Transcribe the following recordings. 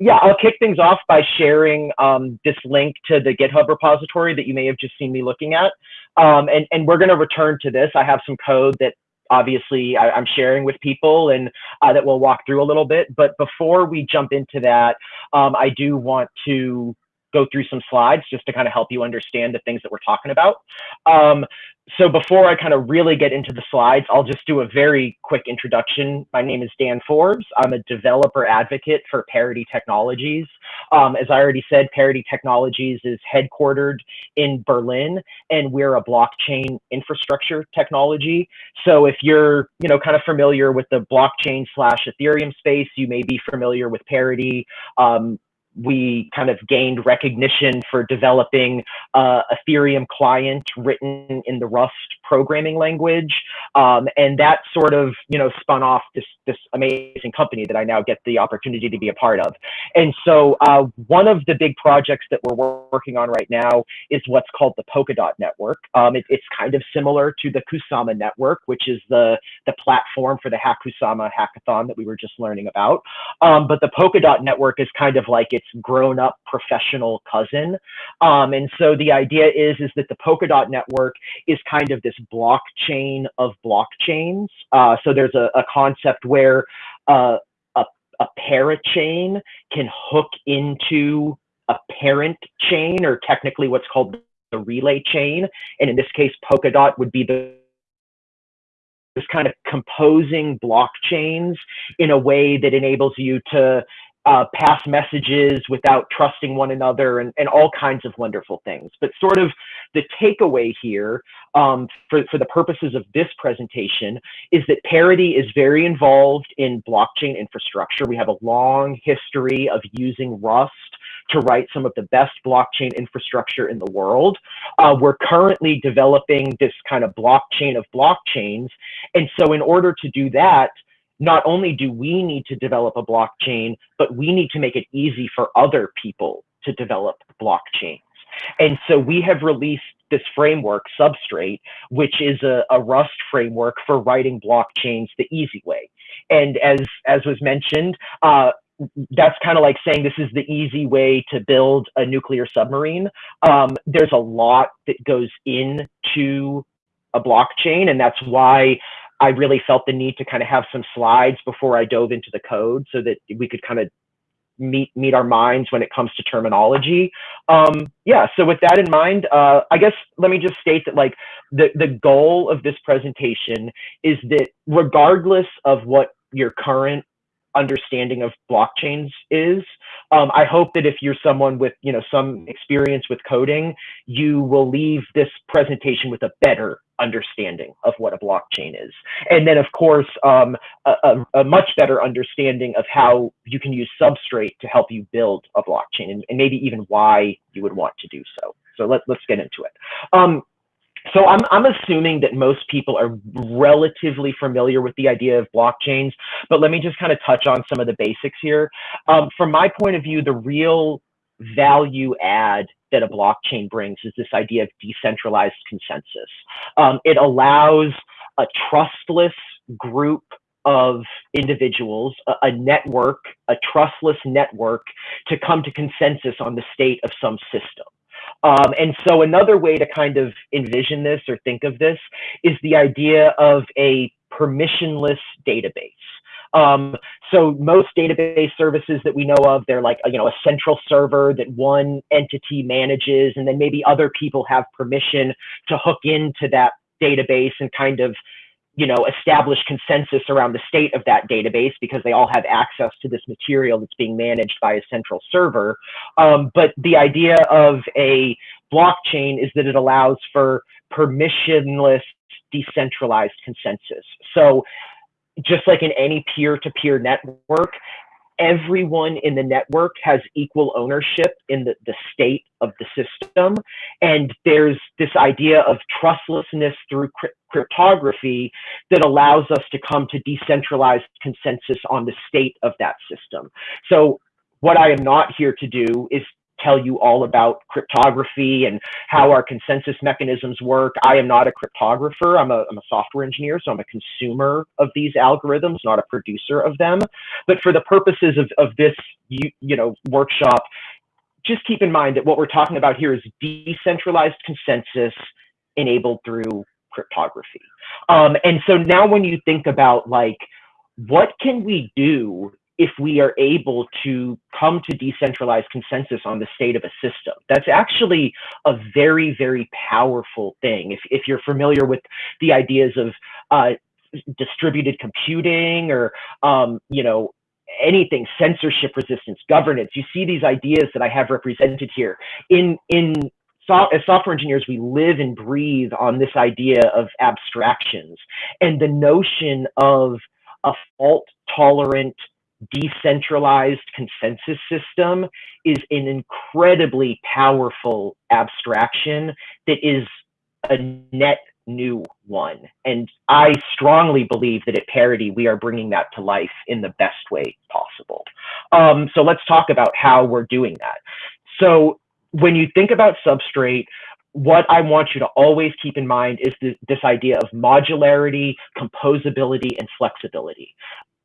yeah, I'll kick things off by sharing um, this link to the GitHub repository that you may have just seen me looking at. Um, and, and we're going to return to this. I have some code that obviously I, am sharing with people and uh, that we'll walk through a little bit. But before we jump into that, um, I do want to go through some slides just to kind of help you understand the things that we're talking about. Um, so before I kind of really get into the slides, I'll just do a very quick introduction. My name is Dan Forbes. I'm a developer advocate for Parity Technologies. Um, as I already said, Parity Technologies is headquartered in Berlin, and we're a blockchain infrastructure technology. So if you're, you know, kind of familiar with the blockchain slash Ethereum space, you may be familiar with Parity. Um, we kind of gained recognition for developing uh, Ethereum client written in the Rust programming language. Um, and that sort of, you know, spun off this, this amazing company that I now get the opportunity to be a part of. And so uh, one of the big projects that we're working on right now is what's called the Polkadot network. Um, it, it's kind of similar to the Kusama network, which is the, the platform for the Hakusama hackathon that we were just learning about. Um, but the Polkadot network is kind of like its grown up professional cousin. Um, and so the idea is, is that the Polkadot network is kind of this blockchain of blockchains. Uh, so there's a, a concept where uh, a, a parachain can hook into a parent chain or technically what's called the relay chain. And in this case, Polkadot would be the this kind of composing blockchains in a way that enables you to uh, pass messages without trusting one another and, and all kinds of wonderful things. But sort of the takeaway here um, for, for the purposes of this presentation is that Parity is very involved in blockchain infrastructure. We have a long history of using Rust to write some of the best blockchain infrastructure in the world. Uh, we're currently developing this kind of blockchain of blockchains. And so in order to do that, not only do we need to develop a blockchain, but we need to make it easy for other people to develop blockchains. And so we have released this framework, Substrate, which is a, a Rust framework for writing blockchains the easy way. And as, as was mentioned, uh, that's kind of like saying this is the easy way to build a nuclear submarine. Um, there's a lot that goes into a blockchain, and that's why I really felt the need to kind of have some slides before I dove into the code so that we could kind of meet meet our minds when it comes to terminology. Um, yeah, so with that in mind, uh, I guess let me just state that like the, the goal of this presentation is that regardless of what your current understanding of blockchains is. Um, I hope that if you're someone with you know some experience with coding, you will leave this presentation with a better understanding of what a blockchain is. And then of course, um, a, a, much better understanding of how you can use Substrate to help you build a blockchain and, and maybe even why you would want to do so. So let, let's get into it. Um, so I'm, I'm assuming that most people are relatively familiar with the idea of blockchains, but let me just kind of touch on some of the basics here. Um, from my point of view, the real value add that a blockchain brings is this idea of decentralized consensus. Um, it allows a trustless group of individuals, a, a, network, a trustless network to come to consensus on the state of some system. Um, and so another way to kind of envision this or think of this is the idea of a permissionless database. Um, so most database services that we know of, they're like, you know, a central server that one entity manages, and then maybe other people have permission to hook into that database and kind of you know, establish consensus around the state of that database because they all have access to this material that's being managed by a central server. Um, but the idea of a blockchain is that it allows for permissionless decentralized consensus. So just like in any peer-to-peer network, everyone in the network has equal ownership in the, the state of the system. And there's this idea of trustlessness through cryptography that allows us to come to decentralized consensus on the state of that system. So what I am not here to do is tell you all about cryptography and how our consensus mechanisms work. I am not a cryptographer. I'm a, I'm a software engineer, so I'm a consumer of these algorithms, not a producer of them. But for the purposes of, of this you, you know, workshop, just keep in mind that what we're talking about here is decentralized consensus enabled through cryptography. Um, and so now when you think about like, what can we do if we are able to come to decentralized consensus on the state of a system. That's actually a very, very powerful thing. If, if you're familiar with the ideas of uh, distributed computing or, um, you know, anything censorship resistance governance you see these ideas that i have represented here in in as software engineers, we live and breathe on this idea of abstractions and the notion of a fault tolerant decentralized consensus system is an incredibly powerful abstraction that is a net new one. And I strongly believe that at Parity, we are bringing that to life in the best way possible. Um, so let's talk about how we're doing that. So when you think about Substrate, what I want you to always keep in mind is this, this idea of modularity, composability, and flexibility.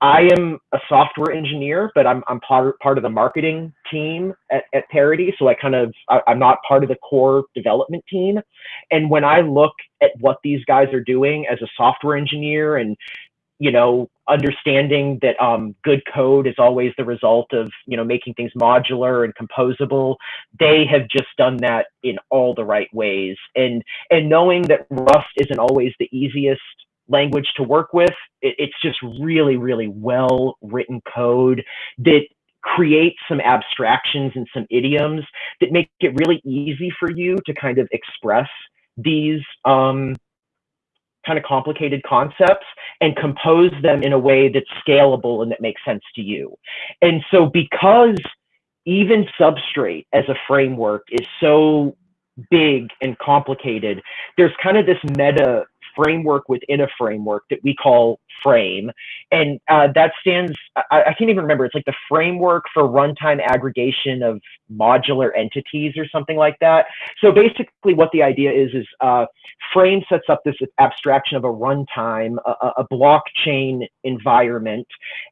I am a software engineer, but I'm, I'm part, part of the marketing team at, at Parity. So I kind of, I, I'm not part of the core development team. And when I look at what these guys are doing as a software engineer and, you know, understanding that um, good code is always the result of, you know, making things modular and composable, they have just done that in all the right ways. And, and knowing that Rust isn't always the easiest language to work with. It, it's just really, really well written code that creates some abstractions and some idioms that make it really easy for you to kind of express these um, kind of complicated concepts and compose them in a way that's scalable and that makes sense to you. And so because even Substrate as a framework is so big and complicated, there's kind of this meta framework within a framework that we call frame. And uh, that stands I, I, can't even remember it's like the framework for runtime aggregation of modular entities or something like that. So basically what the idea is is uh, frame sets up this abstraction of a runtime a, a blockchain environment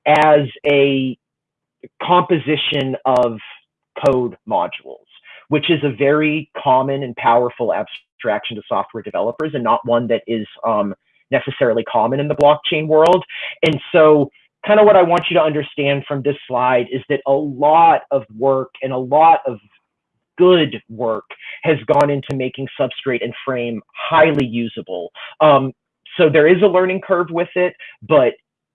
as a composition of code modules which is a very common and powerful abstraction abstraction to software developers and not one that is um, necessarily common in the blockchain world. And so kind of what I want you to understand from this slide is that a lot of work and a lot of good work has gone into making Substrate and Frame highly usable. Um, so there is a learning curve with it, but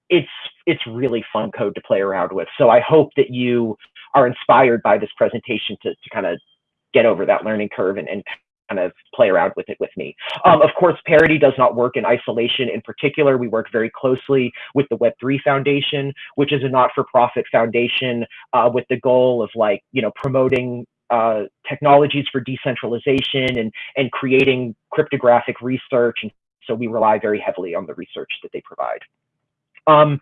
it's it's really fun code to play around with. So I hope that you are inspired by this presentation to, to kind of get over that learning curve and, and kind of play around with it with me. Um, of course, Parity does not work in isolation. In particular, we work very closely with the Web3 Foundation, which is a not-for-profit foundation uh, with the goal of like, you know, promoting uh, technologies for decentralization and, and creating cryptographic research. And so we rely very heavily on the research that they provide. Um,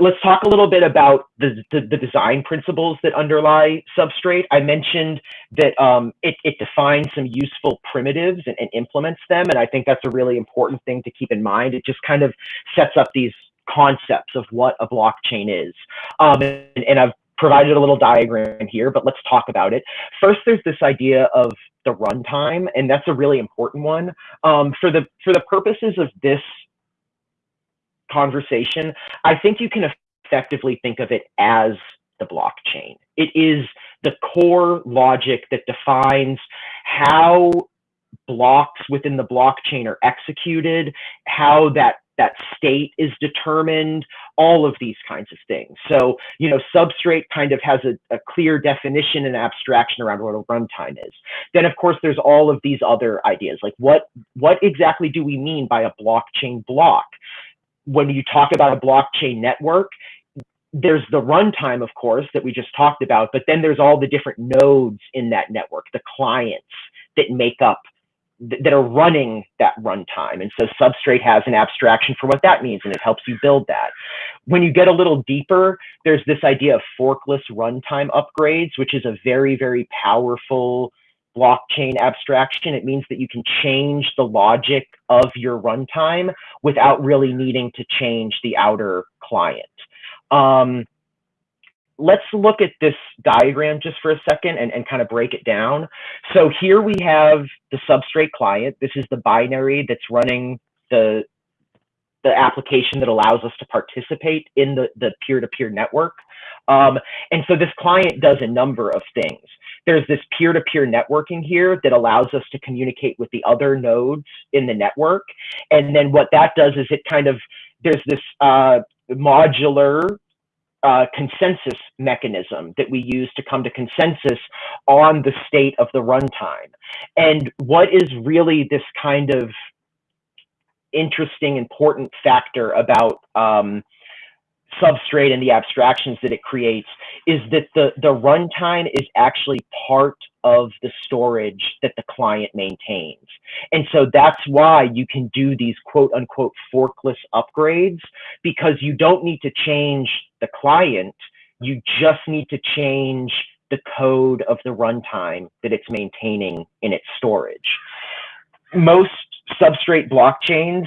let's talk a little bit about the, the, the, design principles that underlie Substrate. I mentioned that um, it, it, defines some useful primitives and, and, implements them. And I think that's a really important thing to keep in mind. It just kind of sets up these concepts of what a blockchain is. Um, and, and I've provided a little diagram here, but let's talk about it. First, there's this idea of the runtime, and that's a really important one. Um, for the for the purposes of this conversation, I think you can effectively think of it as the blockchain. It is the core logic that defines how blocks within the blockchain are executed, how that that state is determined, all of these kinds of things. So, you know, substrate kind of has a, a clear definition and abstraction around what a runtime is. Then, of course, there's all of these other ideas, like what what exactly do we mean by a blockchain block? When you talk about a blockchain network, there's the runtime, of course, that we just talked about, but then there's all the different nodes in that network, the clients that make up that are running that runtime. And so Substrate has an abstraction for what that means, and it helps you build that. When you get a little deeper, there's this idea of forkless runtime upgrades, which is a very, very powerful blockchain abstraction. It means that you can change the logic of your runtime without really needing to change the outer client. Um, let's look at this diagram just for a second and, and kind of break it down. So here we have the substrate client. This is the binary that's running the, the application that allows us to participate in the, the peer-to-peer network. Um, and so this client does a number of things. There's this peer-to-peer networking here that allows us to communicate with the other nodes in the network. And then what that does is it kind of, there's this uh, modular uh, consensus mechanism that we use to come to consensus on the state of the runtime. And what is really this kind of interesting, important factor about um, substrate and the abstractions that it creates is that the, the runtime is actually part of the storage that the client maintains. And so that's why you can do these quote unquote forkless upgrades because you don't need to change the client, you just need to change the code of the runtime that it's maintaining in its storage. Most substrate blockchains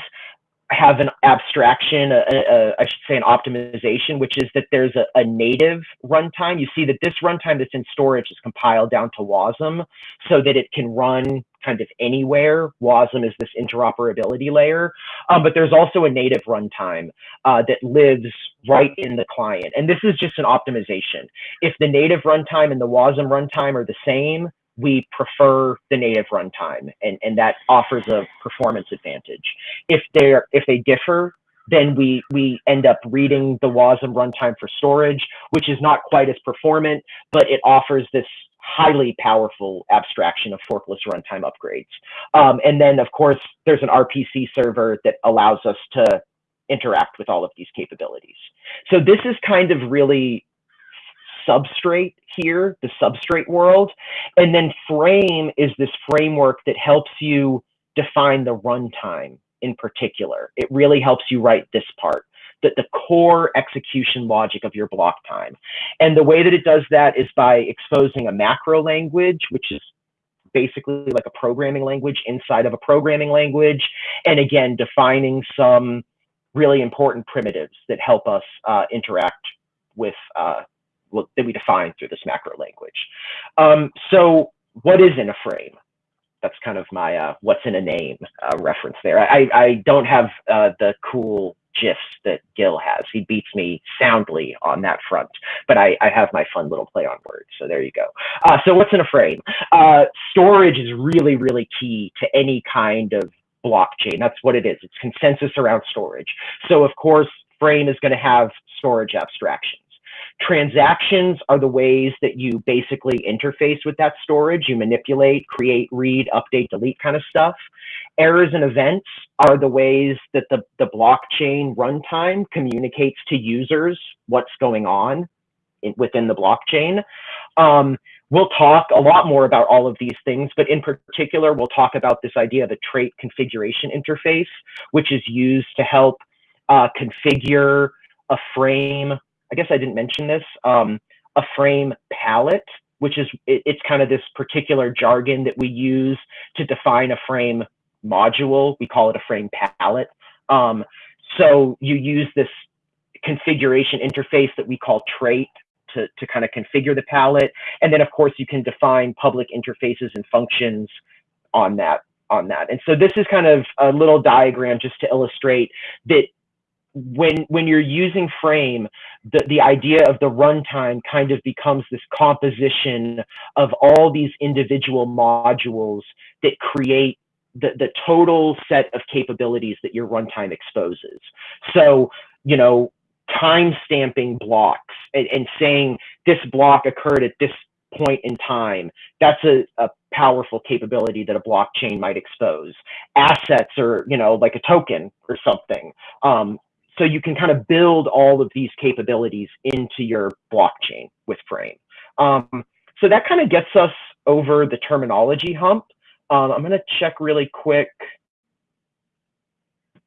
have an abstraction, a, a, I should say an optimization, which is that there's a, a, native runtime. You see that this runtime that's in storage is compiled down to WASM so that it can run kind of anywhere. WASM is this interoperability layer, um, but there's also a native runtime uh, that lives right in the client. And this is just an optimization. If the native runtime and the WASM runtime are the same, we prefer the native runtime and, and that offers a performance advantage. If they're if they differ, then we we end up reading the WASM runtime for storage, which is not quite as performant, but it offers this highly powerful abstraction of forkless runtime upgrades. Um, and then of course there's an RPC server that allows us to interact with all of these capabilities. So this is kind of really substrate here, the substrate world. And then frame is this framework that helps you define the runtime in particular. It really helps you write this part, that the core execution logic of your block time. And the way that it does that is by exposing a macro language, which is basically like a programming language inside of a programming language. And again, defining some really important primitives that help us uh, interact with uh, that we define through this macro language. Um, so what is in a frame? That's kind of my uh, what's in a name uh, reference there. I, I don't have uh, the cool gifs that Gil has. He beats me soundly on that front, but I, I have my fun little play on words. So there you go. Uh, so what's in a frame? Uh, storage is really, really key to any kind of blockchain. That's what it is. It's consensus around storage. So of course, frame is going to have storage abstractions. Transactions are the ways that you basically interface with that storage. You manipulate, create, read, update, delete kind of stuff. Errors and events are the ways that the, the blockchain runtime communicates to users what's going on in, within the blockchain. Um, we'll talk a lot more about all of these things, but in particular, we'll talk about this idea of a trait configuration interface, which is used to help uh, configure a frame I guess I didn't mention this, um, a frame pallet, which is, it, it's kind of this particular jargon that we use to define a frame module. We call it a frame pallet. Um, so you use this configuration interface that we call trait to, to kind of configure the pallet. And then of course you can define public interfaces and functions on that on that. And so this is kind of a little diagram just to illustrate that when when you're using frame the the idea of the runtime kind of becomes this composition of all these individual modules that create the, the total set of capabilities that your runtime exposes. So you know time stamping blocks and, and saying this block occurred at this point in time that's a, a powerful capability that a blockchain might expose. Assets or you know like a token or something. Um, so you can kind of build all of these capabilities into your blockchain with Frame. Um, so that kind of gets us over the terminology hump. Um, I'm going to check really quick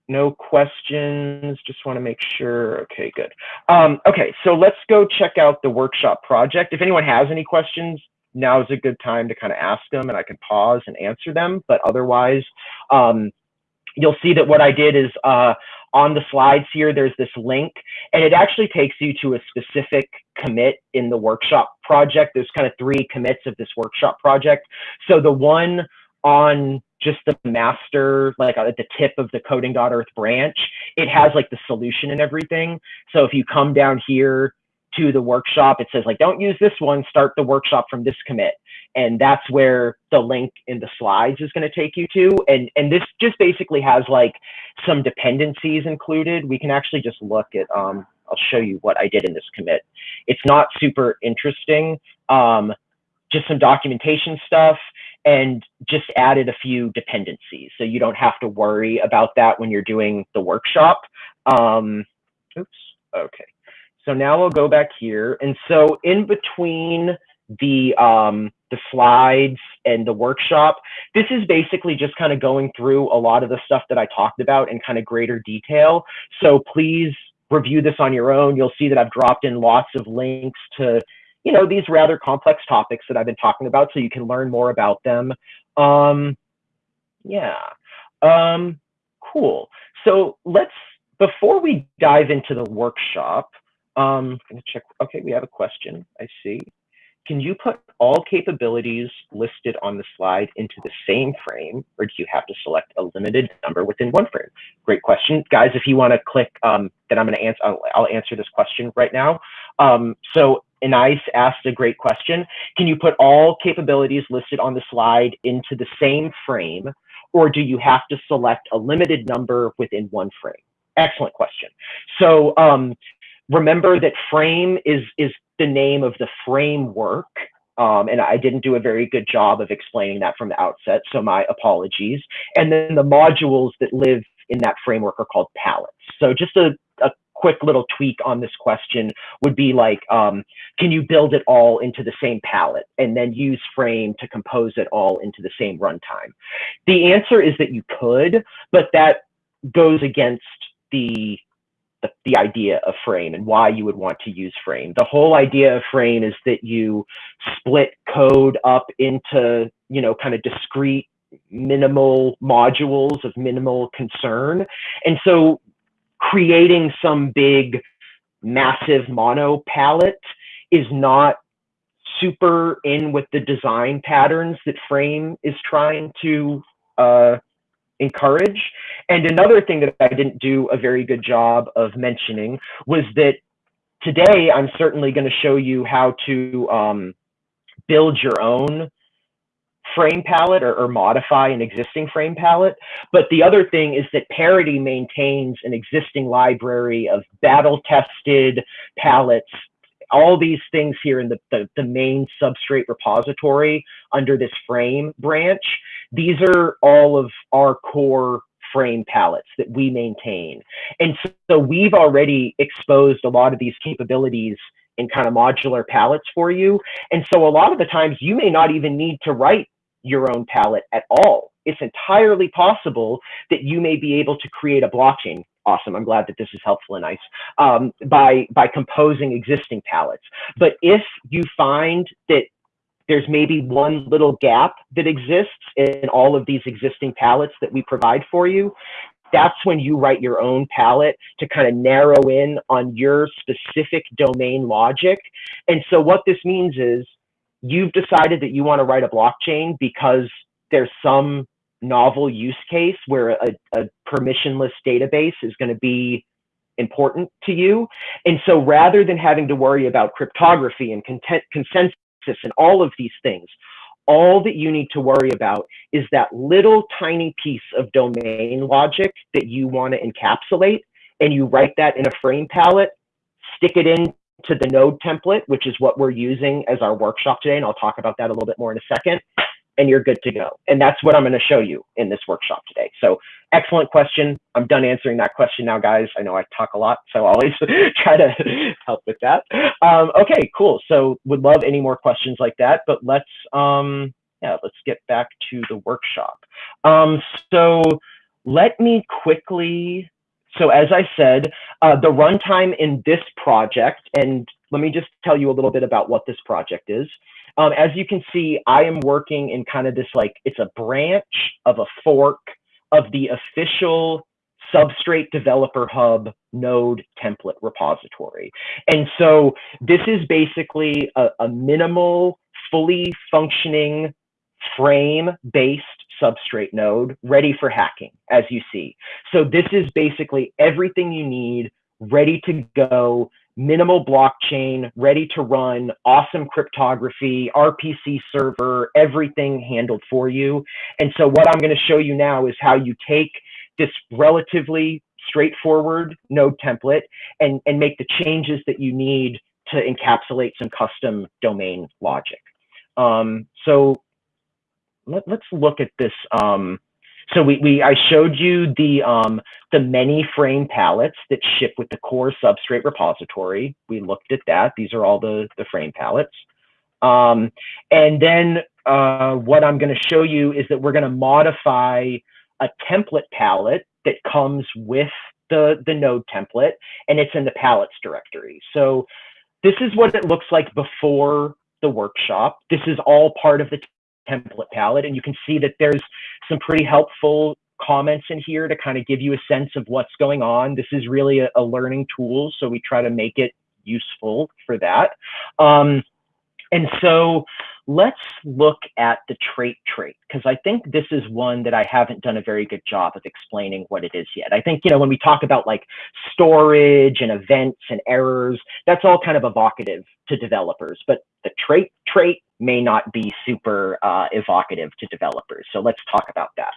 no questions. Just want to make sure. Okay, good. Um, okay, so let's go check out the workshop project. If anyone has any questions, now is a good time to kind of ask them and I can pause and answer them. But otherwise, um, you'll see that what I did is uh, on the slides here, there's this link and it actually takes you to a specific commit in the workshop project. There's kind of three commits of this workshop project. So the one on just the master, like at the tip of the coding.earth branch, it has like the solution and everything. So if you come down here to the workshop, it says like, don't use this one, start the workshop from this commit. And that's where the link in the slides is going to take you to. And, and this just basically has like some dependencies included. We can actually just look at, um, I'll show you what I did in this commit. It's not super interesting, um, just some documentation stuff and just added a few dependencies. So you don't have to worry about that when you're doing the workshop. Um, oops, okay. So now we'll go back here. And so in between the, um, the slides and the workshop, this is basically just kind of going through a lot of the stuff that I talked about in kind of greater detail. So please review this on your own. You'll see that I've dropped in lots of links to, you know, these rather complex topics that I've been talking about so you can learn more about them. Um, yeah, um, cool. So let's, before we dive into the workshop, um, I'm gonna check. Okay, we have a question. I see. Can you put all capabilities listed on the slide into the same frame, or do you have to select a limited number within one frame? Great question, guys. If you want to click, um, then I'm going to answer. I'll, I'll, answer this question right now. Um, so Anais asked a great question. Can you put all capabilities listed on the slide into the same frame, or do you have to select a limited number within one frame? Excellent question. So um, remember that frame is is the name of the framework um, and I didn't do a very good job of explaining that from the outset, so my apologies. And then the modules that live in that framework are called pallets. So just a, a quick little tweak on this question would be like, um, can you build it all into the same pallet and then use frame to compose it all into the same runtime? The answer is that you could, but that goes against the the, the idea of frame and why you would want to use frame. The whole idea of frame is that you split code up into, you know, kind of discrete minimal modules of minimal concern. And so creating some big massive mono pallet is not super in with the design patterns that frame is trying to uh, encourage. And another thing that I didn't do a very good job of mentioning was that today I'm certainly going to show you how to um, build your own frame pallet or, or, modify an existing frame pallet. But the other thing is that Parity maintains an existing library of battle tested pallets all these things here in the, the, the, main substrate repository under this frame branch, these are all of our core frame pallets that we maintain. And so, we've already exposed a lot of these capabilities in kind of modular pallets for you. And so a lot of the times you may not even need to write your own pallet at all. It's entirely possible that you may be able to create a blockchain awesome. I'm glad that this is helpful and nice um, by by composing existing pallets. But if you find that there's maybe one little gap that exists in all of these existing pallets that we provide for you, that's when you write your own pallet to kind of narrow in on your specific domain logic. And so what this means is you've decided that you want to write a blockchain because there's some novel use case where a, a permissionless database is going to be important to you. And so rather than having to worry about cryptography and content, consensus and all of these things, all that you need to worry about is that little tiny piece of domain logic that you want to encapsulate and you write that in a frame pallet, stick it in to the node template, which is what we're using as our workshop today. And I'll talk about that a little bit more in a second and you're good to go. And that's what I'm going to show you in this workshop today. So excellent question. I'm done answering that question now, guys. I know I talk a lot, so I always try to help with that. Um, okay, cool. So would love any more questions like that, but let's, um, yeah, let's get back to the workshop. Um, so let me quickly, so as I said, uh, the runtime in this project, and let me just tell you a little bit about what this project is. Um, as you can see, I am working in kind of this like, it's a branch of a fork of the official Substrate Developer Hub node template repository. And so this is basically a, a minimal, fully functioning frame-based substrate node ready for hacking, as you see. So this is basically everything you need ready to go, minimal blockchain, ready to run, awesome cryptography, RPC server, everything handled for you. And so what I'm going to show you now is how you take this relatively straightforward node template and, and make the changes that you need to encapsulate some custom domain logic. Um, so let, us look at this. Um, so we, we I showed you the um, the many frame pallets that ship with the core substrate repository. We looked at that. These are all the, the frame pallets. Um, and then uh, what I'm going to show you is that we're going to modify a template pallet that comes with the, the node template, and it's in the pallets directory. So this is what it looks like before the workshop. This is all part of the template pallet, and you can see that there's some pretty helpful comments in here to kind of give you a sense of what's going on. This is really a, a learning tool, so we try to make it useful for that. Um, and so let's look at the trait trait because I think this is one that I haven't done a very good job of explaining what it is yet. I think, you know, when we talk about like storage and events and errors, that's all kind of evocative to developers, but the trait trait may not be super uh, evocative to developers. So let's talk about that.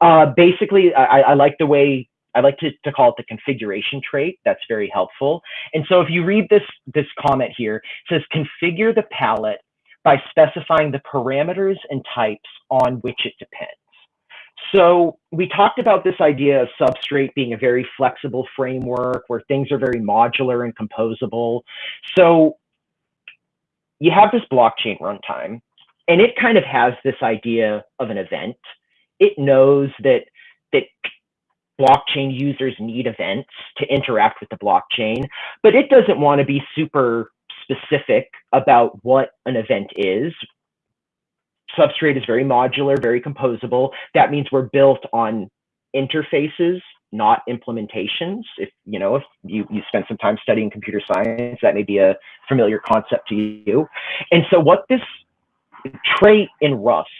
Uh, basically, I, I like the way I like to, to call it the configuration trait. That's very helpful. And so if you read this, this comment here, it says configure the pallet by specifying the parameters and types on which it depends. So we talked about this idea of Substrate being a very flexible framework where things are very modular and composable. So you have this blockchain runtime, and it kind of has this idea of an event. It knows that that blockchain users need events to interact with the blockchain, but it doesn't want to be super specific about what an event is. Substrate is very modular, very composable. That means we're built on interfaces, not implementations. If you know, if you, you spend some time studying computer science, that may be a familiar concept to you. And so what this trait in Rust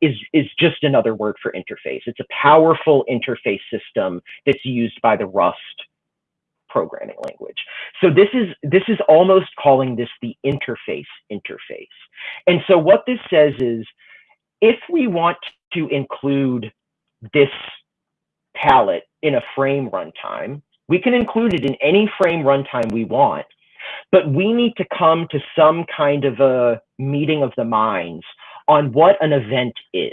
is, is just another word for interface. It's a powerful interface system that's used by the Rust programming language. So this is this is almost calling this the interface interface. And so what this says is if we want to include this pallet in a frame runtime, we can include it in any frame runtime we want, but we need to come to some kind of a meeting of the minds on what an event is.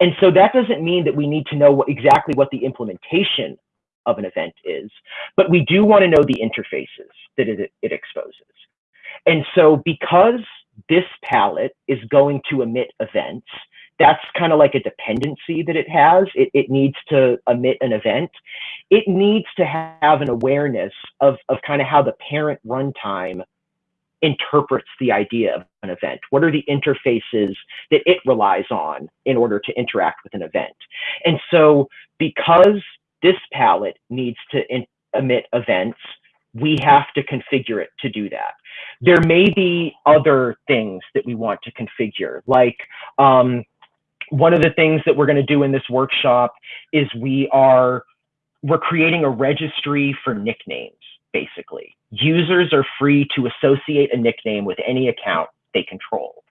And so that doesn't mean that we need to know what, exactly what the implementation of an event is, but we do want to know the interfaces that it, it exposes. And so because this pallet is going to emit events, that's kind of like a dependency that it has. It, it needs to emit an event. It needs to have an awareness of, of kind of how the parent runtime interprets the idea of an event? What are the interfaces that it relies on in order to interact with an event? And so because this pallet needs to emit events, we have to configure it to do that. There may be other things that we want to configure, like um, one of the things that we're going to do in this workshop is we are we're creating a registry for nicknames, basically. Users are free to associate a nickname with any account they control.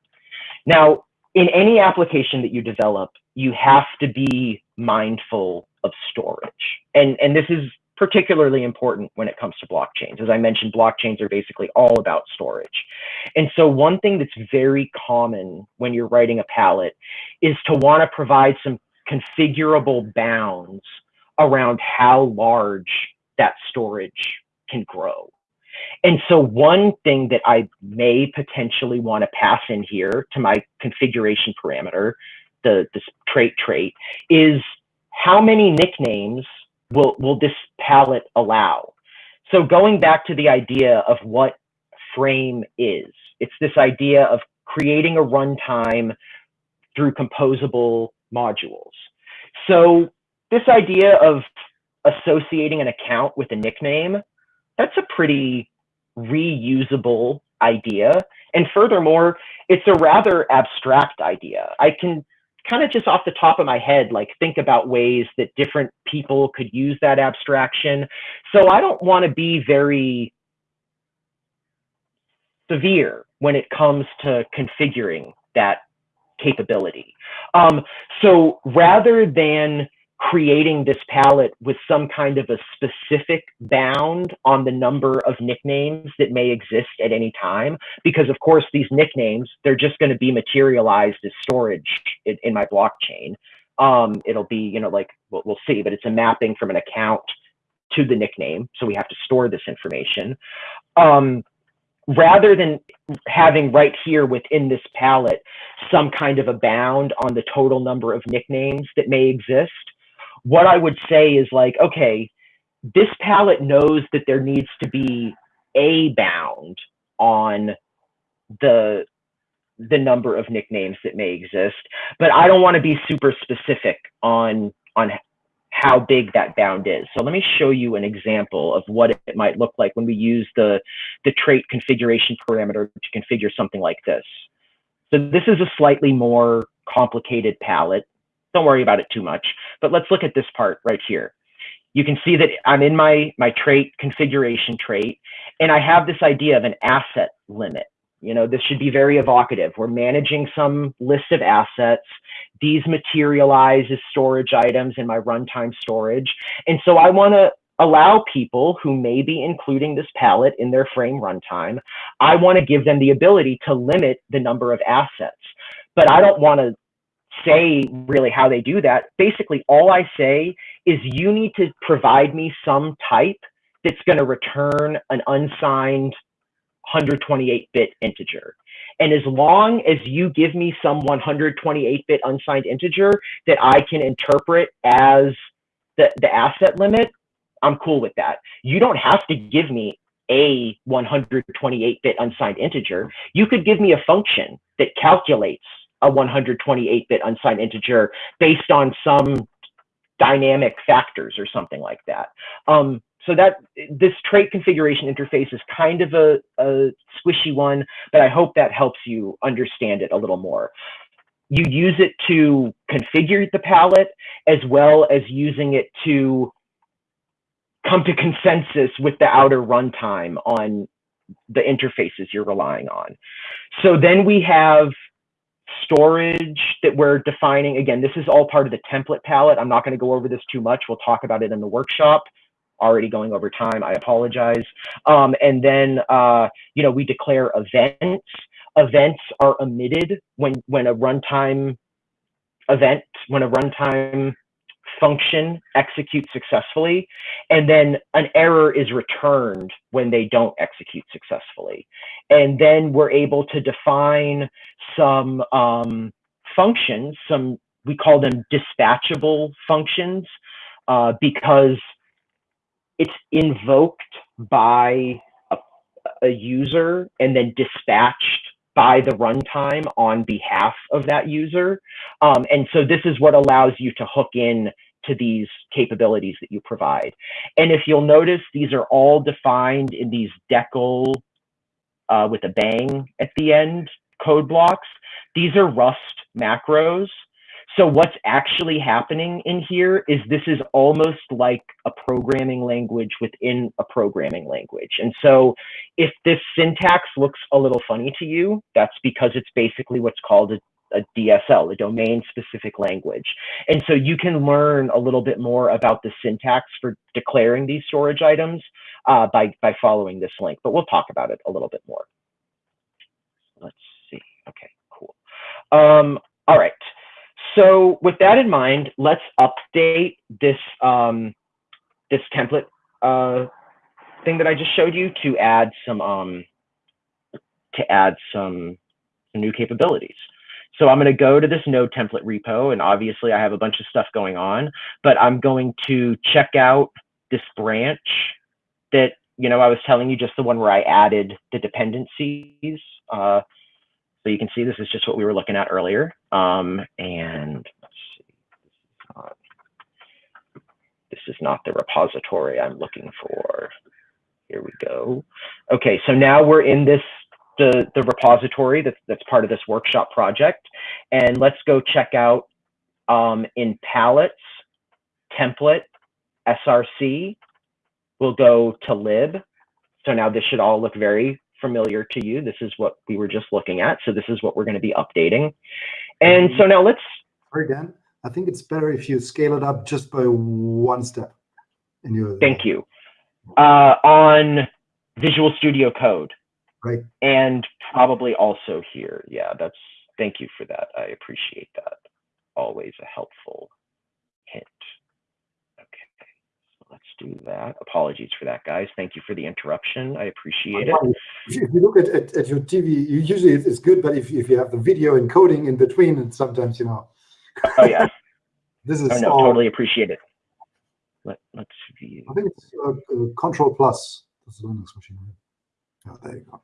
Now, in any application that you develop, you have to be mindful of storage. And, and this is particularly important when it comes to blockchains. As I mentioned, blockchains are basically all about storage. And so one thing that's very common when you're writing a pallet is to want to provide some configurable bounds around how large that storage can grow. And so one thing that I may potentially want to pass in here to my configuration parameter, the this trait trait, is how many nicknames will, will this pallet allow? So going back to the idea of what frame is, it's this idea of creating a runtime through composable modules. So this idea of associating an account with a nickname, that's a pretty reusable idea. And furthermore, it's a rather abstract idea. I can kind of just off the top of my head, like think about ways that different people could use that abstraction. So I don't want to be very severe when it comes to configuring that capability. Um, so rather than creating this pallet with some kind of a specific bound on the number of nicknames that may exist at any time. Because of course, these nicknames, they're just going to be materialized as storage in, in my blockchain. Um, it'll be, you know, like we'll, we'll see, but it's a mapping from an account to the nickname. So we have to store this information. Um, rather than having right here within this pallet some kind of a bound on the total number of nicknames that may exist, what I would say is like, okay, this pallet knows that there needs to be a bound on the the number of nicknames that may exist, but I don't want to be super specific on on how big that bound is. So let me show you an example of what it might look like when we use the, the trait configuration parameter to configure something like this. So this is a slightly more complicated pallet. Don't worry about it too much, but let's look at this part right here. You can see that I'm in my, my trait configuration trait, and I have this idea of an asset limit. You know, this should be very evocative. We're managing some list of assets. These materialize as storage items in my runtime storage. And so I want to allow people who may be including this pallet in their frame runtime, I want to give them the ability to limit the number of assets. But I don't want to say really how they do that. Basically, all I say is you need to provide me some type that's going to return an unsigned 128-bit integer. And as long as you give me some 128-bit unsigned integer that I can interpret as the, the asset limit, I'm cool with that. You don't have to give me a 128-bit unsigned integer. You could give me a function that calculates a 128-bit unsigned integer based on some dynamic factors or something like that. Um, so that this trait configuration interface is kind of a, a squishy one, but I hope that helps you understand it a little more. You use it to configure the pallet as well as using it to come to consensus with the outer runtime on the interfaces you're relying on. So then we have storage that we're defining. Again, this is all part of the template pallet. I'm not going to go over this too much. We'll talk about it in the workshop. Already going over time. I apologize. Um, and then, uh, you know, we declare events. Events are emitted when when a runtime event, when a runtime function execute successfully, and then an error is returned when they don't execute successfully. And then we're able to define some um, functions, some we call them dispatchable functions, uh, because it's invoked by a, a user and then dispatched by the runtime on behalf of that user. Um, and so this is what allows you to hook in to these capabilities that you provide. And if you'll notice, these are all defined in these decl uh, with a bang at the end code blocks. These are Rust macros. So what's actually happening in here is this is almost like a programming language within a programming language. And so if this syntax looks a little funny to you, that's because it's basically what's called a a DSL, a domain specific language. And so you can learn a little bit more about the syntax for declaring these storage items uh, by, by following this link, but we'll talk about it a little bit more. Let's see. Okay, cool. Um, all right. So with that in mind, let's update this um, this template uh, thing that I just showed you to add some um, to add some new capabilities. So I'm going to go to this node template repo, and obviously I have a bunch of stuff going on, but I'm going to check out this branch that, you know, I was telling you, just the one where I added the dependencies. Uh, so you can see this is just what we were looking at earlier. Um, and let's see, this is not the repository I'm looking for. Here we go. Okay, so now we're in this the, the repository that's, that's part of this workshop project. And let's go check out um, in pallets, template, SRC. We'll go to lib. So now this should all look very familiar to you. This is what we were just looking at. So this is what we're going to be updating. And so now let's. Dan. I think it's better if you scale it up just by one step. In your. Thank you. Uh, on Visual Studio Code. Right. And probably also here. Yeah, that's, thank you for that. I appreciate that. Always a helpful hint. Okay, so let's do that. Apologies for that, guys. Thank you for the interruption. I appreciate it. If you look at, at, at your TV, you usually it's good, but if, if you have the video encoding in between, and sometimes, you know. Oh, yeah. this is oh, no, all, totally appreciate it. Let, let's view. I think it's uh, uh, Control Plus. That's the Linux machine. Oh, there you go.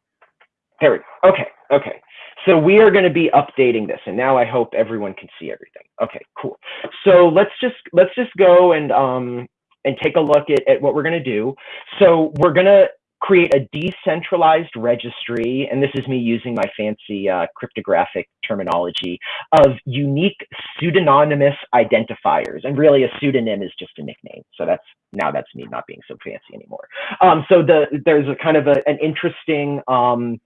There we go. Okay, okay. So we are going to be updating this, and now I hope everyone can see everything. Okay, cool. So let's just let's just go and um and take a look at, at what we're going to do. So we're going to create a decentralized registry, and this is me using my fancy uh, cryptographic terminology of unique pseudonymous identifiers. And really, a pseudonym is just a nickname. So that's now that's me not being so fancy anymore. Um, so the there's a kind of a, an interesting um,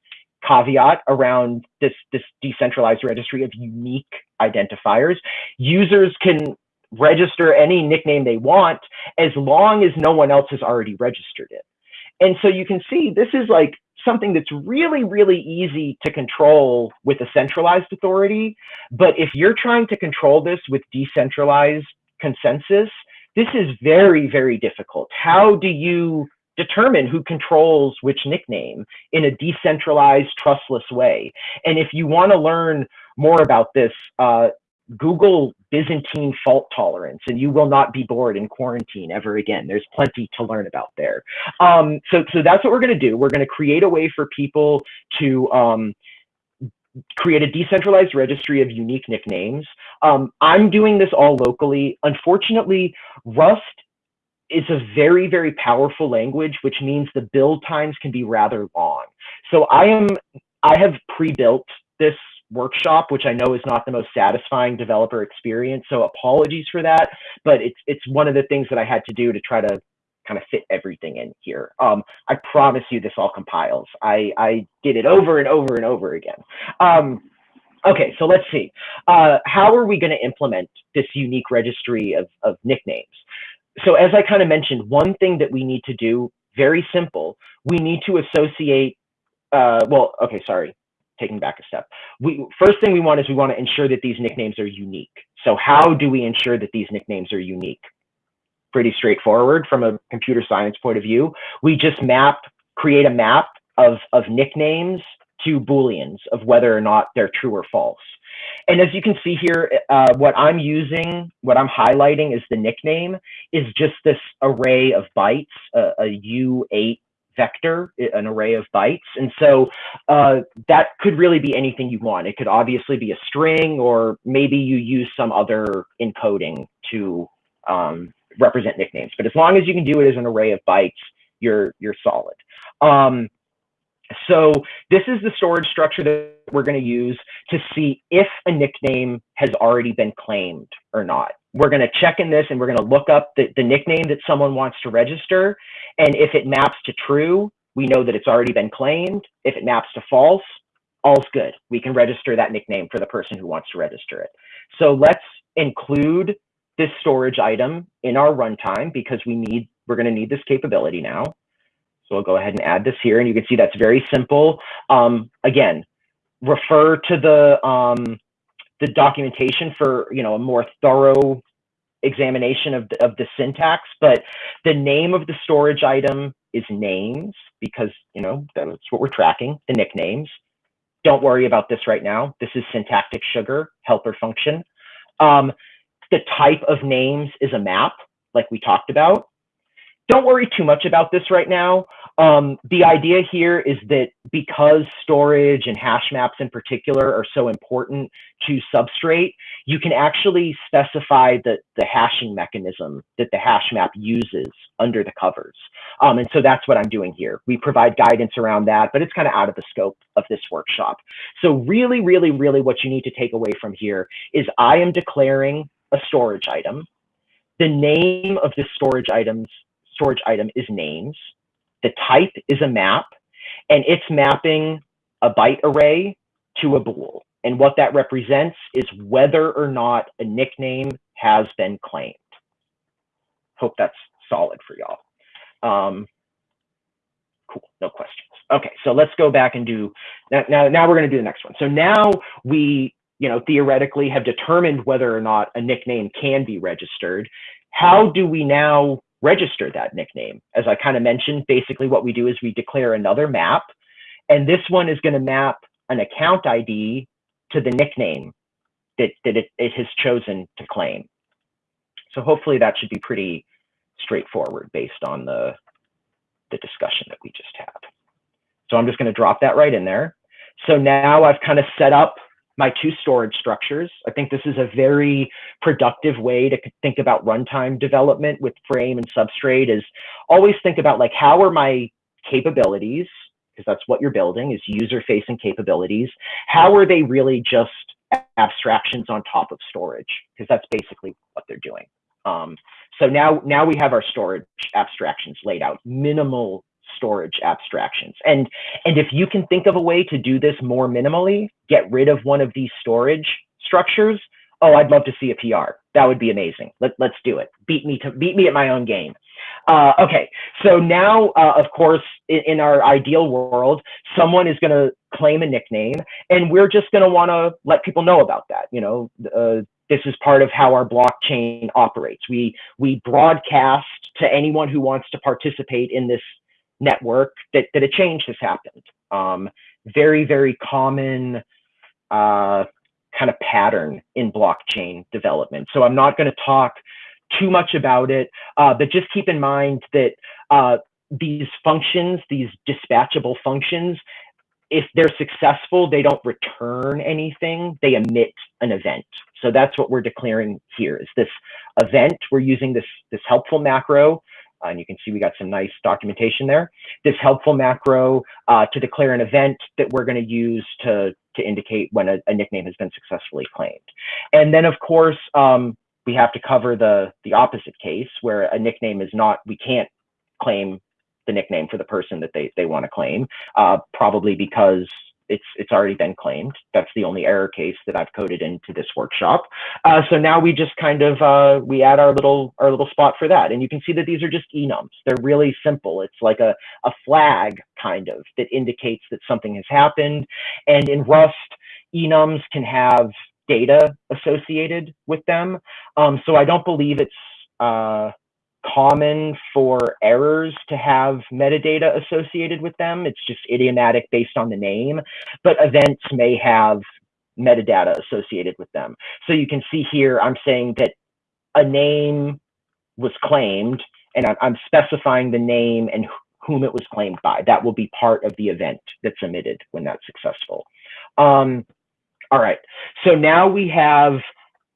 caveat around this, this decentralized registry of unique identifiers. Users can register any nickname they want as long as no one else has already registered it. And so you can see this is like something that's really, really easy to control with a centralized authority. But if you're trying to control this with decentralized consensus, this is very, very difficult. How do you determine who controls which nickname in a decentralized, trustless way. And if you want to learn more about this, uh, Google Byzantine fault tolerance, and you will not be bored in quarantine ever again. There's plenty to learn about there. Um, so, so that's what we're going to do. We're going to create a way for people to um, create a decentralized registry of unique nicknames. Um, I'm doing this all locally. Unfortunately, Rust it's a very, very powerful language, which means the build times can be rather long. So I am, I have pre-built this workshop, which I know is not the most satisfying developer experience. So apologies for that, but it's it's one of the things that I had to do to try to kind of fit everything in here. Um, I promise you this all compiles. I, I did it over and over and over again. Um, okay, so let's see. Uh, how are we going to implement this unique registry of, of nicknames? So as I kind of mentioned, one thing that we need to do, very simple, we need to associate, uh, well, okay, sorry, taking back a step. We First thing we want is we want to ensure that these nicknames are unique. So how do we ensure that these nicknames are unique? Pretty straightforward from a computer science point of view. We just map, create a map of, of nicknames to Booleans of whether or not they're true or false. And as you can see here, uh, what I'm using, what I'm highlighting is the nickname, is just this array of bytes, uh, a U8 vector, an array of bytes. And so uh, that could really be anything you want. It could obviously be a string, or maybe you use some other encoding to um, represent nicknames. But as long as you can do it as an array of bytes, you're, you're solid. Um, so this is the storage structure that we're going to use to see if a nickname has already been claimed or not. We're going to check in this and we're going to look up the, the nickname that someone wants to register. And if it maps to true, we know that it's already been claimed. If it maps to false, all's good. We can register that nickname for the person who wants to register it. So let's include this storage item in our runtime because we need, we're going to need this capability now. So I'll go ahead and add this here and you can see that's very simple. Um, again, refer to the, um, the documentation for, you know, a more thorough examination of the, of the syntax, but the name of the storage item is names because, you know, that's what we're tracking, the nicknames. Don't worry about this right now. This is syntactic sugar, helper function. Um, the type of names is a map, like we talked about. Don't worry too much about this right now. Um, the idea here is that because storage and hash maps in particular are so important to Substrate, you can actually specify the, the hashing mechanism that the hash map uses under the covers. Um, and so that's what I'm doing here. We provide guidance around that, but it's kind of out of the scope of this workshop. So really, really, really what you need to take away from here is I am declaring a storage item. The name of this storage items storage item is names. The type is a map, and it's mapping a byte array to a bool. And what that represents is whether or not a nickname has been claimed. Hope that's solid for y'all. Um, cool, no questions. Okay, so let's go back and do, now, now, now we're gonna do the next one. So now we, you know, theoretically have determined whether or not a nickname can be registered. How do we now register that nickname. As I kind of mentioned, basically what we do is we declare another map, and this one is going to map an account ID to the nickname that, that it, it has chosen to claim. So hopefully that should be pretty straightforward based on the, the discussion that we just had. So I'm just going to drop that right in there. So now I've kind of set up my two storage structures. I think this is a very productive way to think about runtime development with frame and substrate is always think about like, how are my capabilities, because that's what you're building is user facing capabilities. How are they really just abstractions on top of storage? Because that's basically what they're doing. Um, so now, now we have our storage abstractions laid out, minimal storage abstractions. And, and if you can think of a way to do this more minimally, get rid of one of these storage structures, oh, I'd love to see a PR. That would be amazing. Let, let's do it. Beat me to beat me at my own game. Uh, okay, so now, uh, of course, in, in, our ideal world, someone is going to claim a nickname, and we're just going to want to let people know about that. You know, uh, this is part of how our blockchain operates. We we broadcast to anyone who wants to participate in this network that, that a change has happened. Um, very, very common uh, kind of pattern in blockchain development. So I'm not going to talk too much about it, uh, but just keep in mind that uh, these functions, these dispatchable functions, if they're successful, they don't return anything, they emit an event. So that's what we're declaring here is this event. We're using this, this helpful macro and you can see we got some nice documentation there. This helpful macro uh, to declare an event that we're going to use to, to indicate when a, a, nickname has been successfully claimed. And then, of course, um, we have to cover the, the opposite case where a nickname is not, we can't claim the nickname for the person that they, they want to claim, uh, probably because it's it's already been claimed. That's the only error case that I've coded into this workshop. Uh, so now we just kind of uh, we add our little our little spot for that, and you can see that these are just enums. They're really simple. It's like a a flag kind of that indicates that something has happened. And in Rust, enums can have data associated with them. Um, so I don't believe it's uh, common for errors to have metadata associated with them. It's just idiomatic based on the name, but events may have metadata associated with them. So you can see here, I'm saying that a name was claimed and I'm specifying the name and whom it was claimed by. That will be part of the event that's emitted when that's successful. Um, all right, so now we have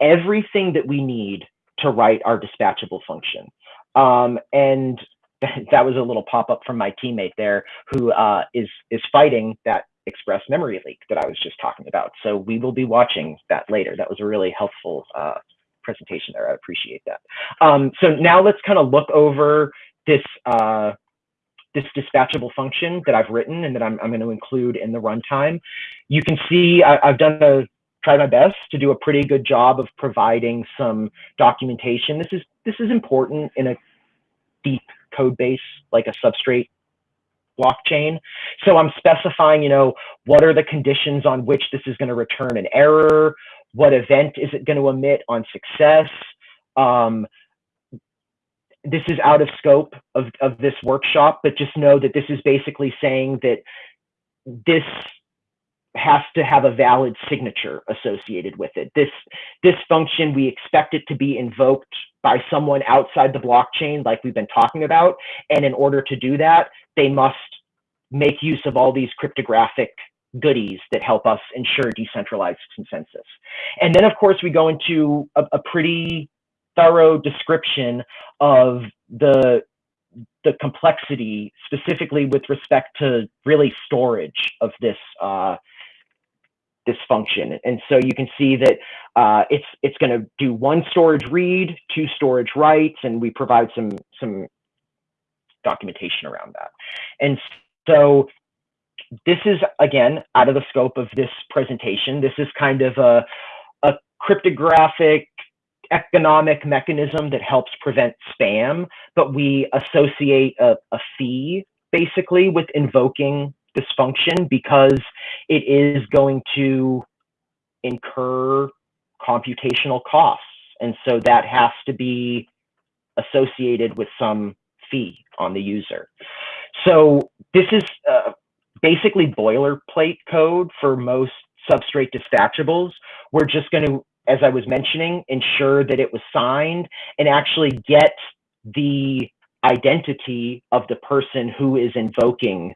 everything that we need to write our dispatchable function. Um, and that was a little pop up from my teammate there who uh, is is fighting that express memory leak that I was just talking about. So we will be watching that later. That was a really helpful uh, presentation there. I appreciate that. Um, so now let's kind of look over this uh, this dispatchable function that I've written and that I'm, I'm going to include in the runtime. You can see I, I've done a tried my best to do a pretty good job of providing some documentation. This is this is important in a deep code base like a substrate blockchain. So I'm specifying, you know, what are the conditions on which this is going to return an error? What event is it going to emit on success? Um, this is out of scope of, of this workshop, but just know that this is basically saying that this has to have a valid signature associated with it. This, this function, we expect it to be invoked by someone outside the blockchain, like we've been talking about. And in order to do that, they must make use of all these cryptographic goodies that help us ensure decentralized consensus. And then, of course, we go into a, a pretty thorough description of the the complexity specifically with respect to really storage of this uh, this function. And so you can see that uh, it's it's going to do one storage read, two storage writes, and we provide some some documentation around that. And so this is again out of the scope of this presentation. This is kind of a, a cryptographic economic mechanism that helps prevent spam, but we associate a, a fee basically with invoking this function because it is going to incur computational costs. And so that has to be associated with some fee on the user. So this is uh, basically boilerplate code for most substrate dispatchables. We're just going to, as I was mentioning, ensure that it was signed and actually get the identity of the person who is invoking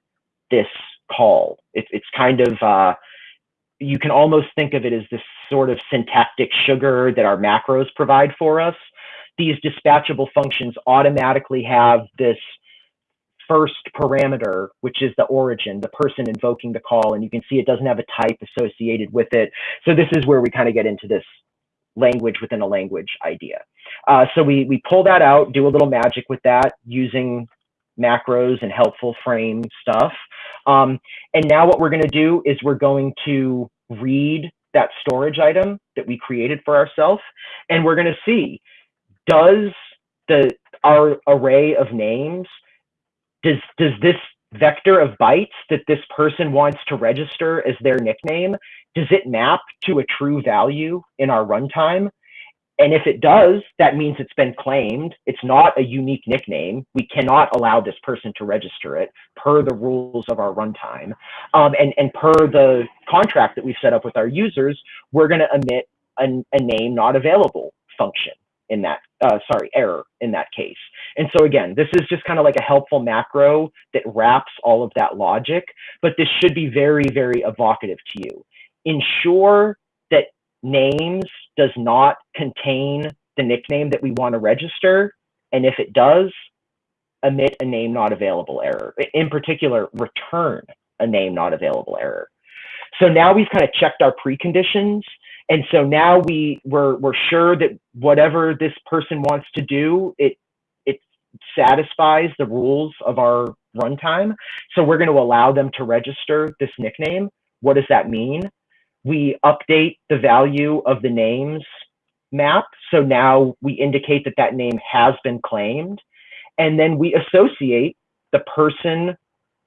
this call. It, it's kind of, uh, you can almost think of it as this sort of syntactic sugar that our macros provide for us. These dispatchable functions automatically have this first parameter, which is the origin, the person invoking the call. And you can see it doesn't have a type associated with it. So this is where we kind of get into this language within a language idea. Uh, so we, we pull that out, do a little magic with that using macros and helpful frame stuff. Um, and now what we're going to do is we're going to read that storage item that we created for ourselves, and we're going to see, does the our array of names, does, does this vector of bytes that this person wants to register as their nickname, does it map to a true value in our runtime? And if it does, that means it's been claimed. It's not a unique nickname. We cannot allow this person to register it per the rules of our runtime. Um, and, and per the contract that we've set up with our users, we're going to emit a, a, name not available function in that, uh, sorry, error in that case. And so again, this is just kind of like a helpful macro that wraps all of that logic, but this should be very, very evocative to you. Ensure that names does not contain the nickname that we want to register. And if it does, emit a name not available error. In particular, return a name not available error. So now we've kind of checked our preconditions. And so now we, we're, we're sure that whatever this person wants to do, it, it satisfies the rules of our runtime. So we're going to allow them to register this nickname. What does that mean? We update the value of the names map. So now we indicate that that name has been claimed. And then we associate the person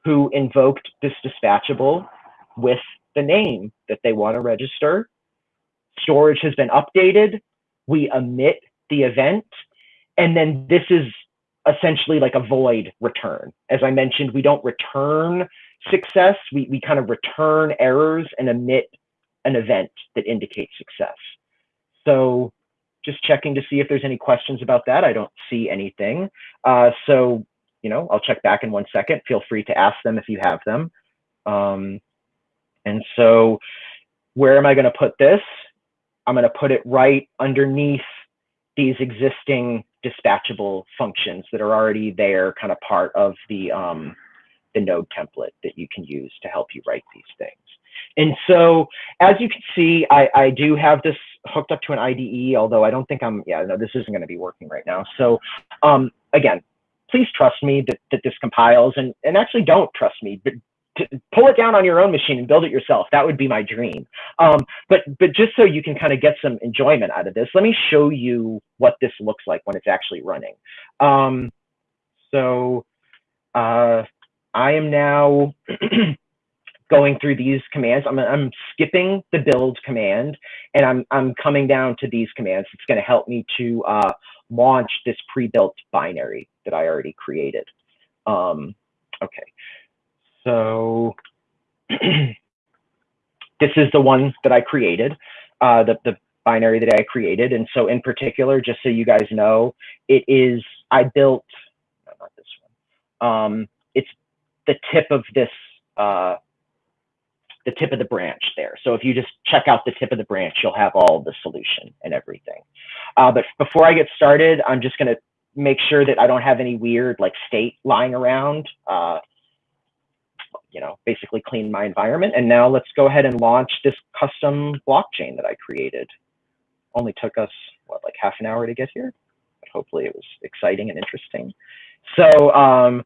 who invoked this dispatchable with the name that they want to register. Storage has been updated. We emit the event. And then this is essentially like a void return. As I mentioned, we don't return success. We, we kind of return errors and emit an event that indicates success. So just checking to see if there's any questions about that. I don't see anything. Uh, so, you know, I'll check back in one second. Feel free to ask them if you have them. Um, and so where am I going to put this? I'm going to put it right underneath these existing dispatchable functions that are already there, kind of part of the, um, the node template that you can use to help you write these things. And so as you can see, I, I do have this hooked up to an IDE, although I don't think I'm, yeah, no, this isn't going to be working right now. So um, again, please trust me that, that this compiles and, and actually don't trust me, but pull it down on your own machine and build it yourself. That would be my dream. Um, but, but just so you can kind of get some enjoyment out of this, let me show you what this looks like when it's actually running. Um, so uh, I am now going through these commands. I'm, I'm skipping the build command and I'm, I'm coming down to these commands. It's going to help me to uh, launch this pre-built binary that I already created. Um, okay, so this is the one that I created, uh, the, the binary that I created. And so in particular, just so you guys know, it is, I built, no, not this one. Um, it's the tip of this, uh, the tip of the branch there. So if you just check out the tip of the branch, you'll have all the solution and everything. Uh, but before I get started, I'm just gonna make sure that I don't have any weird like state lying around. Uh, you know, basically clean my environment. And now let's go ahead and launch this custom blockchain that I created. Only took us, what, like half an hour to get here? But hopefully it was exciting and interesting. So um,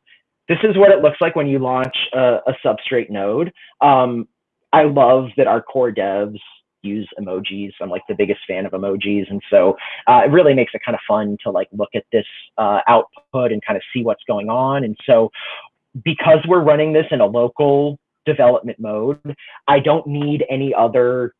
this is what it looks like when you launch a, a Substrate node. Um, I love that our core devs use emojis. I'm like the biggest fan of emojis. And so uh, it really makes it kind of fun to like look at this uh, output and kind of see what's going on. And so because we're running this in a local development mode, I don't need any other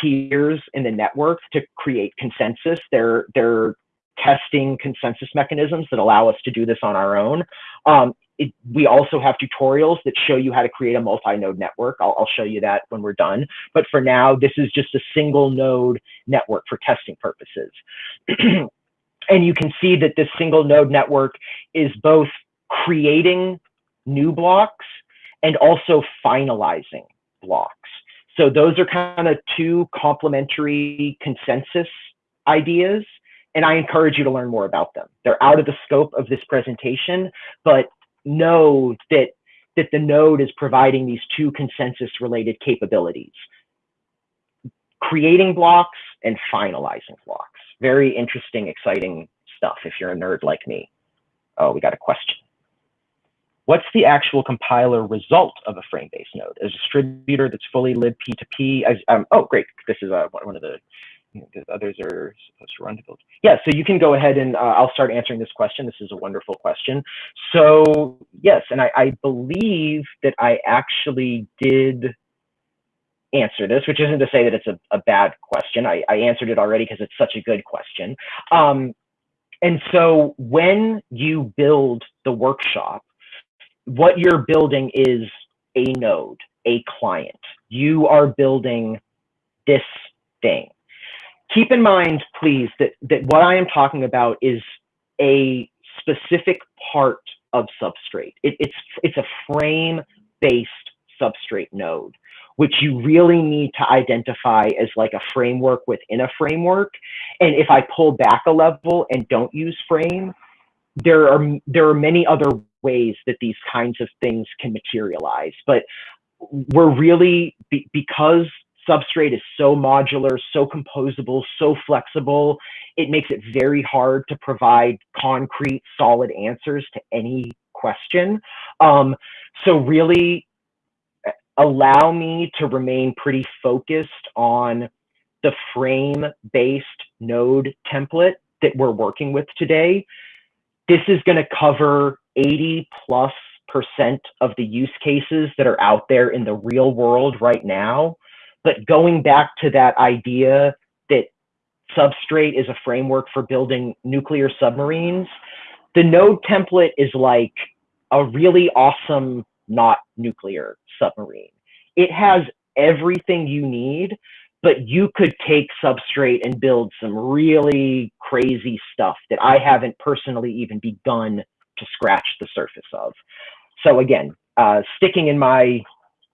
peers in the network to create consensus. They're, they're testing consensus mechanisms that allow us to do this on our own. Um, it, we also have tutorials that show you how to create a multi-node network. I'll, I'll, show you that when we're done. But for now, this is just a single node network for testing purposes. and you can see that this single node network is both creating new blocks and also finalizing blocks. So those are kind of two complementary consensus ideas. And I encourage you to learn more about them. They're out of the scope of this presentation, but know that, that the node is providing these two consensus related capabilities. Creating blocks and finalizing blocks. Very interesting, exciting stuff if you're a nerd like me. Oh, we got a question. What's the actual compiler result of a frame-based node? A distributor that's fully libp2p. As, um, oh, great. This is uh, one of the, know, others are supposed to run to build. Yeah, so you can go ahead and uh, I'll start answering this question. This is a wonderful question. So yes, and I, I believe that I actually did answer this, which isn't to say that it's a, a bad question. I, I answered it already because it's such a good question. Um, and so when you build the workshop, what you're building is a node, a client. You are building this thing. Keep in mind, please, that, that what I am talking about is a specific part of substrate. It, it's, it's a frame-based substrate node, which you really need to identify as like a framework within a framework. And if I pull back a level and don't use frame, there are there are many other ways that these kinds of things can materialize. But we're really, be, because substrate is so modular, so composable, so flexible, it makes it very hard to provide concrete, solid answers to any question. Um, so really allow me to remain pretty focused on the frame-based node template that we're working with today. This is going to cover 80 plus percent of the use cases that are out there in the real world right now. But going back to that idea that Substrate is a framework for building nuclear submarines, the node template is like a really awesome, not nuclear submarine. It has everything you need, but you could take Substrate and build some really crazy stuff that I haven't personally even begun to scratch the surface of. So again, uh, sticking in my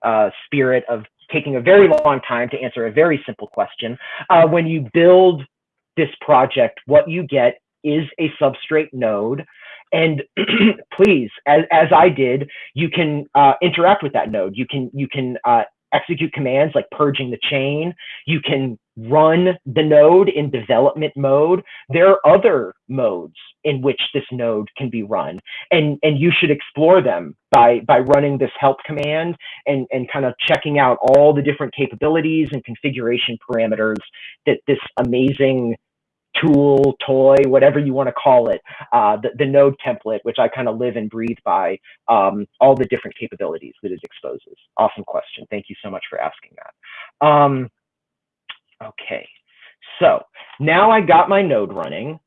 uh, spirit of taking a very long time to answer a very simple question, uh, when you build this project, what you get is a substrate node. And please, as, as I did, you can uh, interact with that node. You can you can uh, execute commands like purging the chain. You can run the node in development mode. There are other modes in which this node can be run, and, and you should explore them by, by running this help command and, and kind of checking out all the different capabilities and configuration parameters that this amazing tool, toy, whatever you want to call it, uh, the, the node template, which I kind of live and breathe by, um, all the different capabilities that it exposes. Awesome question. Thank you so much for asking that. Um, okay, so now I got my node running.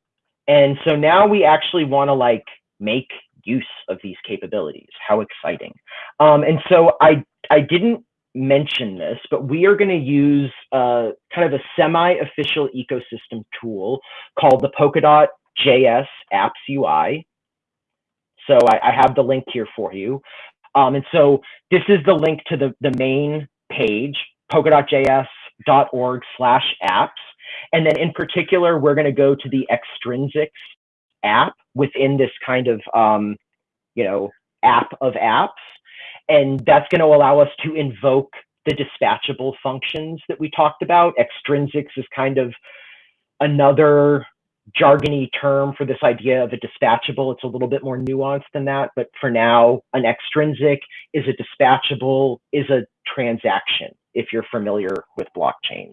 And so now we actually want to like make use of these capabilities. How exciting. Um, and so I, I didn't mention this, but we are going to use uh, kind of a semi-official ecosystem tool called the Polkadot JS Apps UI. So I, I have the link here for you. Um, and so this is the link to the, the main page, polkadotjs.org slash apps. And then in particular, we're going to go to the extrinsics app within this kind of, um, you know, app of apps. And that's going to allow us to invoke the dispatchable functions that we talked about. Extrinsics is kind of another jargony term for this idea of a dispatchable. It's a little bit more nuanced than that, but for now, an extrinsic is a dispatchable, is a transaction, if you're familiar with blockchains.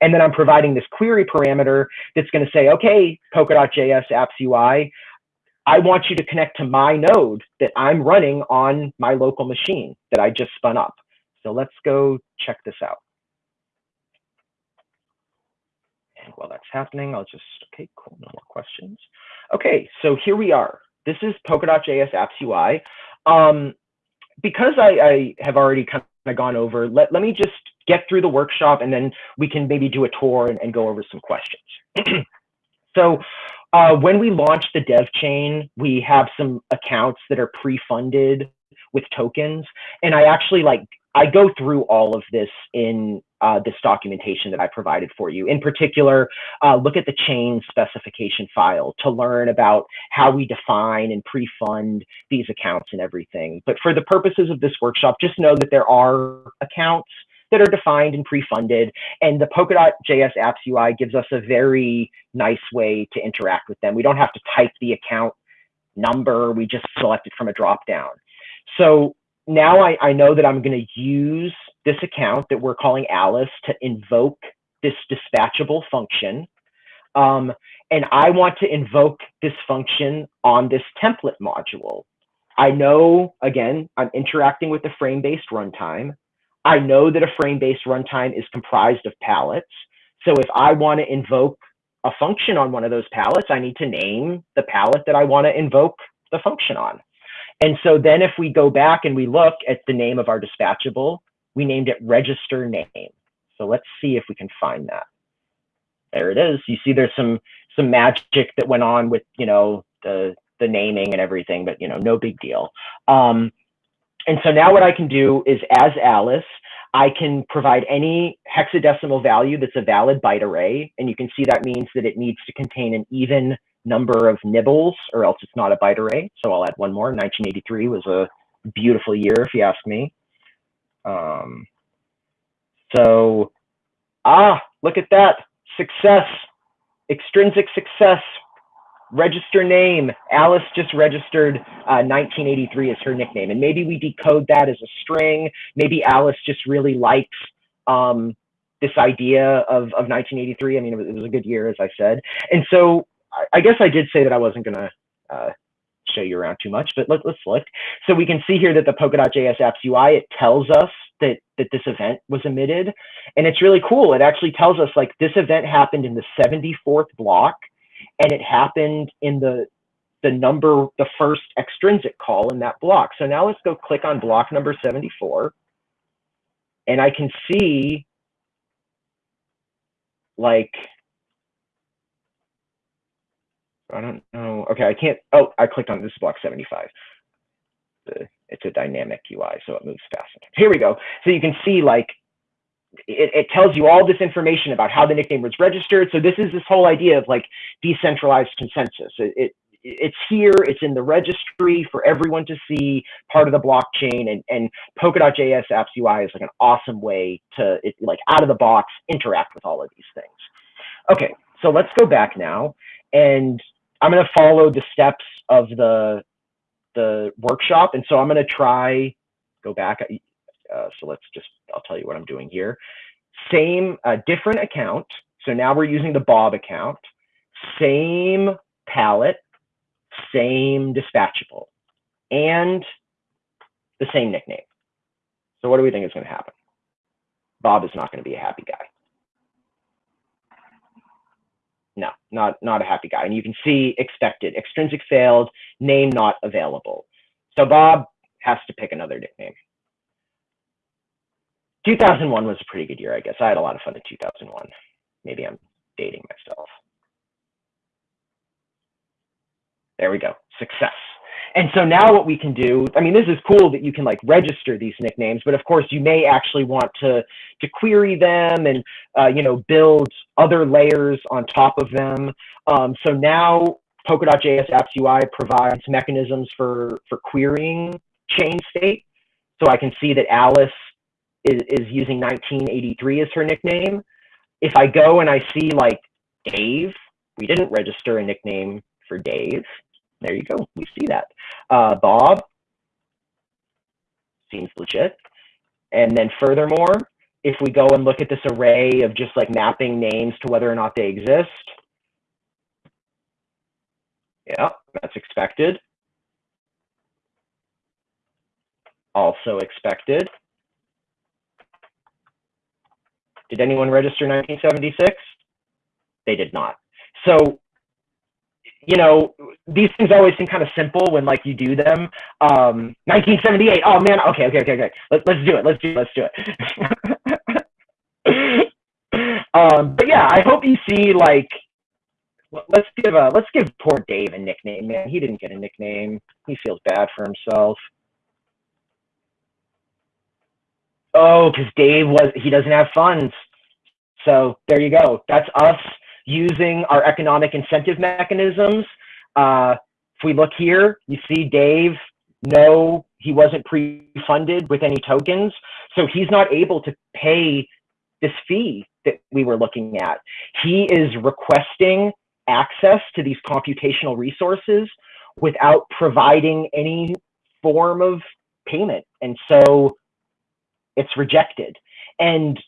And then I'm providing this query parameter that's going to say, okay, Polkadot.js apps UI, I want you to connect to my node that I'm running on my local machine that I just spun up. So let's go check this out. And while that's happening, I'll just, okay, cool, no more questions. Okay, so here we are. This is Polkadot.js apps UI. Um, because I, I have already kind of gone over, let, let me just get through the workshop and then we can maybe do a tour and, and go over some questions. so uh, when we launch the dev chain, we have some accounts that are pre-funded with tokens. And I actually like, I go through all of this in uh, this documentation that I provided for you. In particular, uh, look at the chain specification file to learn about how we define and pre-fund these accounts and everything. But for the purposes of this workshop, just know that there are accounts that are defined and pre-funded. And the Polkadot.js apps UI gives us a very nice way to interact with them. We don't have to type the account number. We just select it from a drop-down. So now I, I know that I'm going to use this account that we're calling Alice to invoke this dispatchable function. Um, and I want to invoke this function on this template module. I know, again, I'm interacting with the frame-based runtime. I know that a frame-based runtime is comprised of pallets. So if I want to invoke a function on one of those pallets, I need to name the pallet that I want to invoke the function on. And so then if we go back and we look at the name of our dispatchable, we named it register name. So let's see if we can find that. There it is. You see there's some some magic that went on with, you know, the the naming and everything, but you know, no big deal. Um, and so now what I can do is as Alice, I can provide any hexadecimal value that's a valid byte array. And you can see that means that it needs to contain an even number of nibbles or else it's not a byte array. So I'll add one more. 1983 was a beautiful year, if you ask me. Um, so, ah, look at that. Success, extrinsic success register name. Alice just registered uh, 1983 as her nickname. And maybe we decode that as a string. Maybe Alice just really likes um, this idea of, of 1983. I mean, it was, a good year, as I said. And so I, I guess I did say that I wasn't going to uh, show you around too much, but let, us look. So we can see here that the Polkadot.js apps UI, it tells us that, that this event was emitted. And it's really cool. It actually tells us like this event happened in the 74th block and it happened in the the number, the first extrinsic call in that block. So now let's go click on block number 74. And I can see like, I don't know. Okay, I can't, oh, I clicked on this block 75. The, it's a dynamic UI, so it moves fast. Here we go. So you can see like it, it, tells you all this information about how the nickname was registered. So this is this whole idea of like decentralized consensus. It, it it's here, it's in the registry for everyone to see, part of the blockchain, and, and Polkadot.js apps UI is like an awesome way to it, like out of the box interact with all of these things. Okay, so let's go back now, and I'm to follow the steps of the the workshop, and so I'm to try go back. Uh, so let's just, I'll tell you what I'm doing here. Same, uh, different account. So now we're using the Bob account. Same pallet, same dispatchable, and the same nickname. So what do we think is going to happen? Bob is not going to be a happy guy. No, not, not a happy guy. And you can see expected, extrinsic failed, name not available. So Bob has to pick another nickname. 2001 was a pretty good year, I guess. I had a lot of fun in 2001. Maybe I'm dating myself. There we go. Success. And so now what we can do, I mean, this is cool that you can like register these nicknames, but of course you may actually want to, to query them and, uh, you know, build other layers on top of them. Um, so now Polkadot.js Apps UI provides mechanisms for, for querying chain state. So I can see that Alice is, is using 1983 as her nickname. If I go and I see like Dave, we didn't register a nickname for Dave. There you go. We see that. Uh, Bob seems legit. And then furthermore, if we go and look at this array of just like mapping names to whether or not they exist, yeah, that's expected. Also expected. Did anyone register 1976? They did not. So you know, these things always seem kind of simple when like you do them. Um, 1978. Oh man. Okay. Okay. Okay. Okay. Let's let's do it. Let's do. Let's do it. um, but yeah, I hope you see like. Let's give a let's give poor Dave a nickname, man. He didn't get a nickname. He feels bad for himself. Oh, because Dave was he doesn't have funds. So there you go. That's us using our economic incentive mechanisms. Uh, if we look here, you see Dave, no, he wasn't pre-funded with any tokens. So he's not able to pay this fee that we were looking at. He is requesting access to these computational resources without providing any form of payment. And so it's rejected. And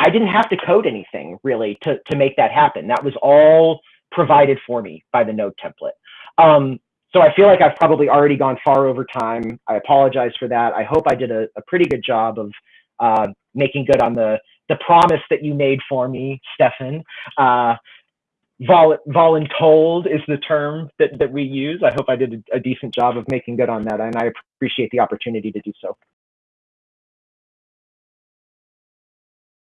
I didn't have to code anything really to, to make that happen. That was all provided for me by the node template. Um, so I feel like I've probably already gone far over time. I apologize for that. I hope I did a, a pretty good job of uh, making good on the, the promise that you made for me, Stefan. Uh, vol voluntold is the term that, that we use. I hope I did a, a decent job of making good on that, and I appreciate the opportunity to do so.